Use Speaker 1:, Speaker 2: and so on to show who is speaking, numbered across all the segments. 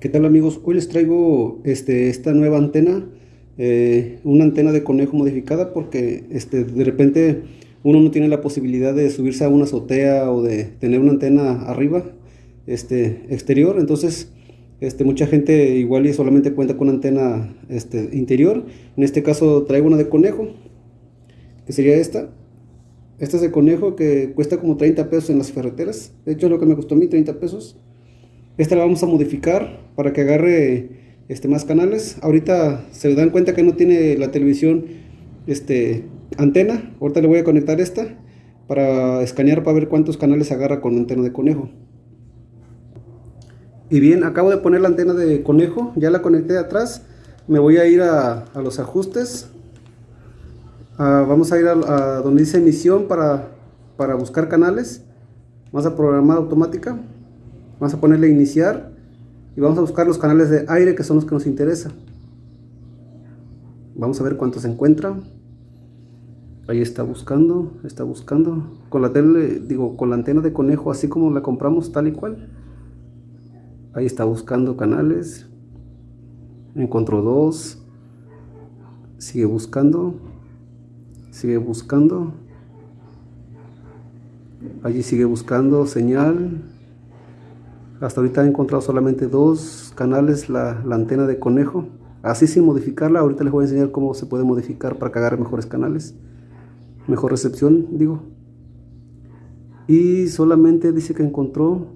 Speaker 1: ¿Qué tal amigos? Hoy les traigo este, esta nueva antena, eh, una antena de conejo modificada porque este, de repente uno no tiene la posibilidad de subirse a una azotea o de tener una antena arriba este, exterior, entonces mucha gente igual y solamente cuenta con antena este, interior, en este caso traigo una de conejo, que sería esta, esta es de conejo que cuesta como 30 pesos en las ferreteras, de hecho es lo que me costó a mí, 30 pesos, esta la vamos a modificar para que agarre este, más canales. Ahorita se dan cuenta que no tiene la televisión este, antena. Ahorita le voy a conectar esta para escanear para ver cuántos canales agarra con antena de conejo. Y bien, acabo de poner la antena de conejo, ya la conecté atrás. Me voy a ir a, los ajustes. Ah, vamos a ir a, a, donde dice emisión para, para buscar canales. Vamos a programar automática. Vamos a ponerle iniciar y vamos a buscar los canales de aire que son los que nos interesan. Vamos a ver cuántos se encuentra. Ahí está buscando, está buscando. Con la tele, digo, con la antena de conejo, así como la compramos tal y cual. Ahí está buscando canales. Encontró dos. Sigue buscando. Sigue buscando. Allí sigue buscando señal. Hasta ahorita he encontrado solamente dos canales, la, antena de conejo. Así sin modificarla, ahorita les voy a enseñar cómo se puede modificar para agarre mejores canales. Mejor recepción, digo. Y solamente dice que encontró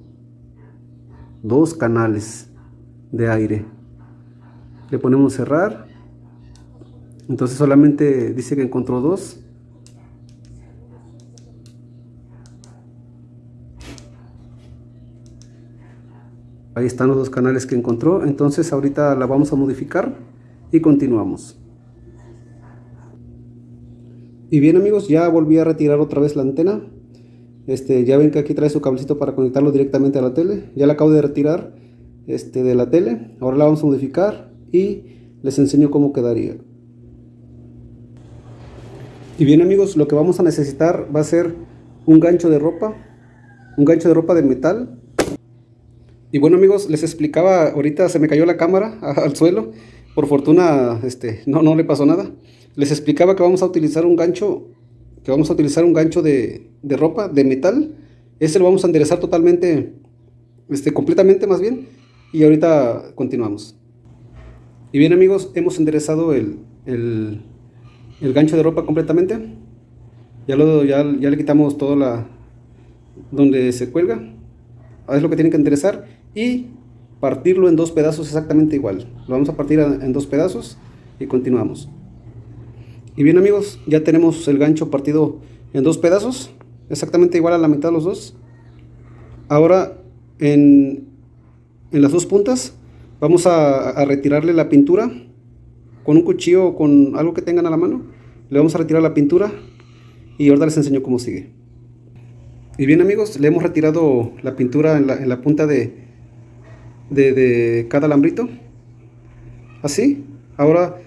Speaker 1: dos canales de aire. Le ponemos cerrar. Entonces solamente dice que encontró dos. Ahí están los dos canales que encontró. Entonces ahorita la vamos a modificar y continuamos. Y bien amigos, ya volví a retirar otra vez la antena. Este, ya ven que aquí trae su cablecito para conectarlo directamente a la tele. Ya la acabo de retirar este, de la tele. Ahora la vamos a modificar y les enseño cómo quedaría. Y bien amigos, lo que vamos a necesitar va a ser un gancho de ropa. Un gancho de ropa de metal y bueno amigos, les explicaba, ahorita se me cayó la cámara al suelo, por fortuna este, no, no le pasó nada. Les explicaba que vamos a utilizar un gancho, que vamos a utilizar un gancho de, ropa, de metal. Este lo vamos a enderezar totalmente, este, completamente más bien. Y ahorita continuamos. Y bien amigos, hemos enderezado el, el, gancho de ropa completamente. Ya, lo, ya, ya le quitamos todo la, donde se cuelga. Es lo que tienen que enderezar y partirlo en dos pedazos exactamente igual. Lo vamos a partir en dos pedazos y continuamos. Y bien amigos, ya tenemos el gancho partido en dos pedazos, exactamente igual a la mitad de los dos. Ahora en, en las dos puntas vamos a, retirarle la pintura con un cuchillo o con algo que tengan a la mano. Le vamos a retirar la pintura y ahora les enseño cómo sigue. Y bien amigos, le hemos retirado la pintura en la punta de, de, cada alambrito. Así. Ahora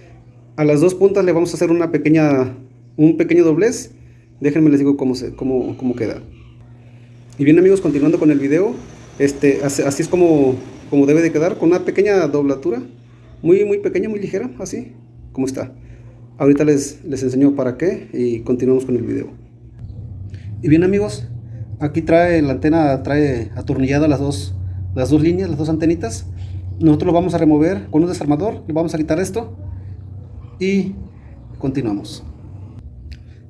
Speaker 1: a las dos puntas le vamos a hacer una pequeña, un pequeño doblez. Déjenme les digo cómo, se, cómo, cómo queda. Y bien amigos, continuando con el video, este, así, es como, como debe de quedar, con una pequeña doblatura, muy, muy pequeña, muy ligera, así como está. Ahorita les, les enseño para qué y continuamos con el video. Y bien amigos, aquí trae la antena, trae atornillada las dos las dos líneas, las dos antenitas. Nosotros lo vamos a remover con un desarmador, le vamos a quitar esto y continuamos.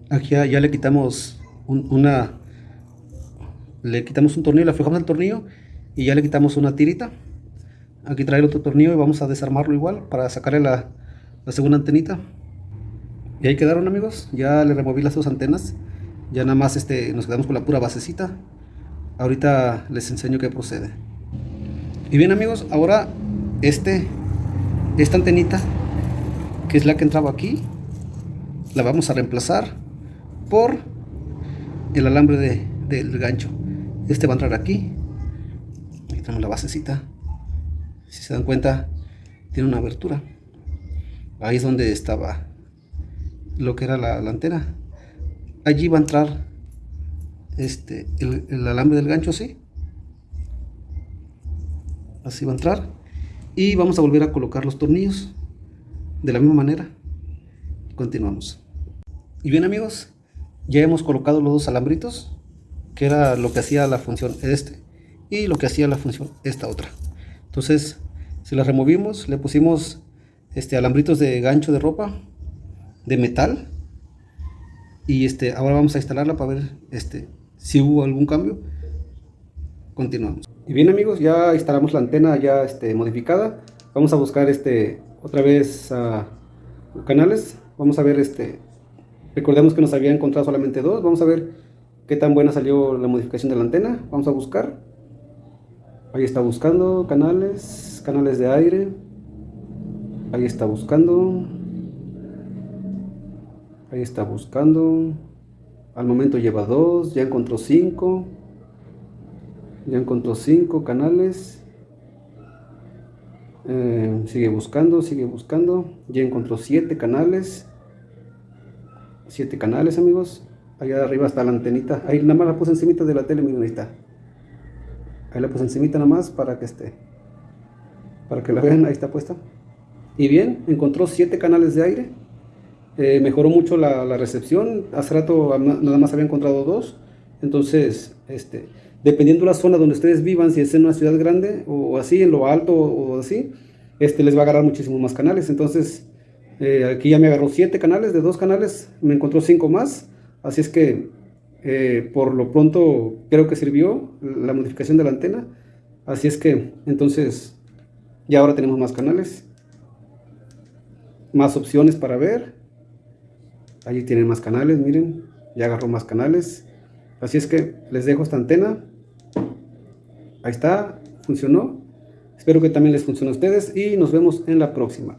Speaker 1: Aquí ya, le quitamos una, le quitamos un tornillo, le aflojamos el tornillo y ya le quitamos una tirita. Aquí trae el otro tornillo y vamos a desarmarlo igual para sacarle la, la segunda antenita. Y ahí quedaron amigos, ya le removí las dos antenas. Ya nada más este, nos quedamos con la pura basecita. Ahorita les enseño qué procede. Y bien amigos, ahora este, esta antenita, que es la que entraba aquí, la vamos a reemplazar por el alambre de, del gancho. Este va a entrar aquí. Aquí tenemos la basecita. Si se dan cuenta, tiene una abertura. Ahí es donde estaba lo que era la, antena. Allí va a entrar este, el, el alambre del gancho, sí así va a entrar y vamos a volver a colocar los tornillos de la misma manera. Continuamos. Y bien amigos, ya hemos colocado los dos alambritos, que era lo que hacía la función este y lo que hacía la función esta otra. Entonces, si las removimos, le pusimos este alambritos de gancho de ropa de metal y este ahora vamos a instalarla para ver este si hubo algún cambio. Continuamos. Y bien amigos, ya instalamos la antena ya este, modificada. Vamos a buscar este otra vez canales. Vamos a ver este. Recordemos que nos había encontrado solamente dos. Vamos a ver qué tan buena salió la modificación de la antena. Vamos a buscar. Ahí está buscando canales, canales de aire. Ahí está buscando. Ahí está buscando. Al momento lleva dos, ya encontró cinco. Ya encontró cinco canales. Eh, sigue buscando, sigue buscando. Ya encontró siete canales. Siete canales, amigos. Allá arriba está la antenita. Ahí nada más la puse encima de la tele, miren, ahí está. Ahí la puse encima nada más para que esté. Para que la vean, ahí está puesta. Y bien, encontró siete canales de aire. Eh, mejoró mucho la, la, recepción. Hace rato nada más había encontrado dos. Entonces, este, dependiendo de la zona donde ustedes vivan, si es en una ciudad grande o así, en lo alto o así, este, les va a agarrar muchísimos más canales. Entonces, eh, aquí ya me agarró 7 canales, de dos canales me encontró 5 más. Así es que, eh, por lo pronto, creo que sirvió la modificación de la antena. Así es que, entonces, ya ahora tenemos más canales. Más opciones para ver. Allí tienen más canales, miren. Ya agarró más canales. Así es que les dejo esta antena. Ahí está, funcionó. Espero que también les funcione a ustedes y nos vemos en la próxima.